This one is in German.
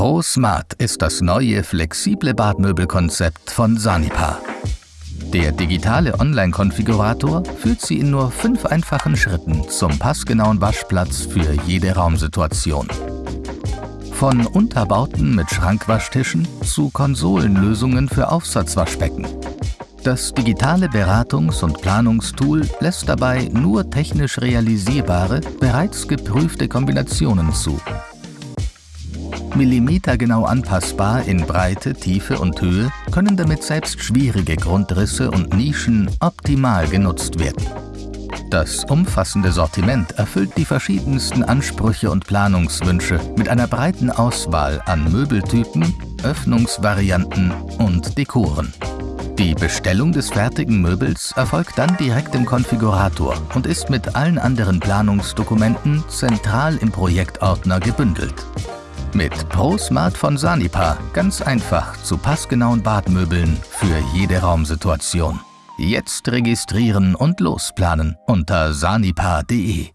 ProSmart ist das neue flexible Badmöbelkonzept von Sanipa. Der digitale Online-Konfigurator führt Sie in nur fünf einfachen Schritten zum passgenauen Waschplatz für jede Raumsituation. Von Unterbauten mit Schrankwaschtischen zu Konsolenlösungen für Aufsatzwaschbecken. Das digitale Beratungs- und Planungstool lässt dabei nur technisch realisierbare, bereits geprüfte Kombinationen zu Millimetergenau anpassbar in Breite, Tiefe und Höhe können damit selbst schwierige Grundrisse und Nischen optimal genutzt werden. Das umfassende Sortiment erfüllt die verschiedensten Ansprüche und Planungswünsche mit einer breiten Auswahl an Möbeltypen, Öffnungsvarianten und Dekoren. Die Bestellung des fertigen Möbels erfolgt dann direkt im Konfigurator und ist mit allen anderen Planungsdokumenten zentral im Projektordner gebündelt. Mit ProSmart von Sanipa ganz einfach zu passgenauen Badmöbeln für jede Raumsituation. Jetzt registrieren und losplanen unter sanipa.de.